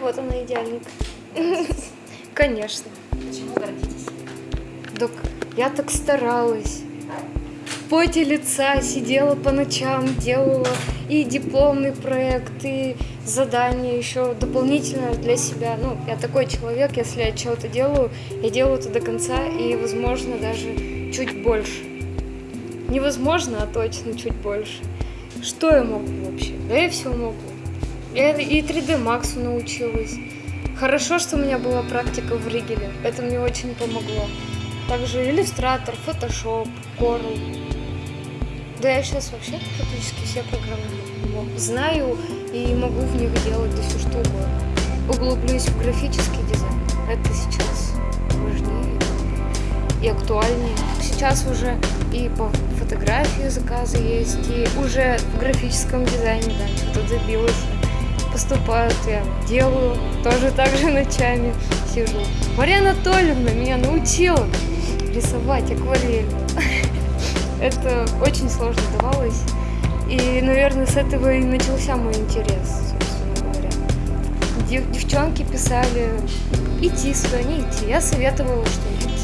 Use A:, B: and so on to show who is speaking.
A: вот она идеальник. Конечно.
B: Почему гордитесь?
A: Так я так старалась. В поте лица сидела по ночам, делала и дипломный проект, и задания еще дополнительно для себя. Ну, я такой человек, если я чего-то делаю, я делаю это до конца, и, возможно, даже чуть больше. Невозможно, а точно чуть больше. Что я могу вообще? Да я все могу. Я и 3D Max научилась. Хорошо, что у меня была практика в Ригеле. Это мне очень помогло. Также иллюстратор, Photoshop, Corel. Да я сейчас вообще практически все программы знаю и могу в них делать да все что угодно. Углублюсь в графический дизайн. Это сейчас важнее и актуальнее. Сейчас уже и по фотографии заказы есть, и уже в графическом дизайне, да, что-то добилась. Поступают, я делаю, тоже так же ночами сижу. Мария Анатольевна меня научила рисовать акварель. Это очень сложно давалось. И, наверное, с этого и начался мой интерес, собственно говоря. Дев девчонки писали идти сюда, не идти. Я советовала, что идти.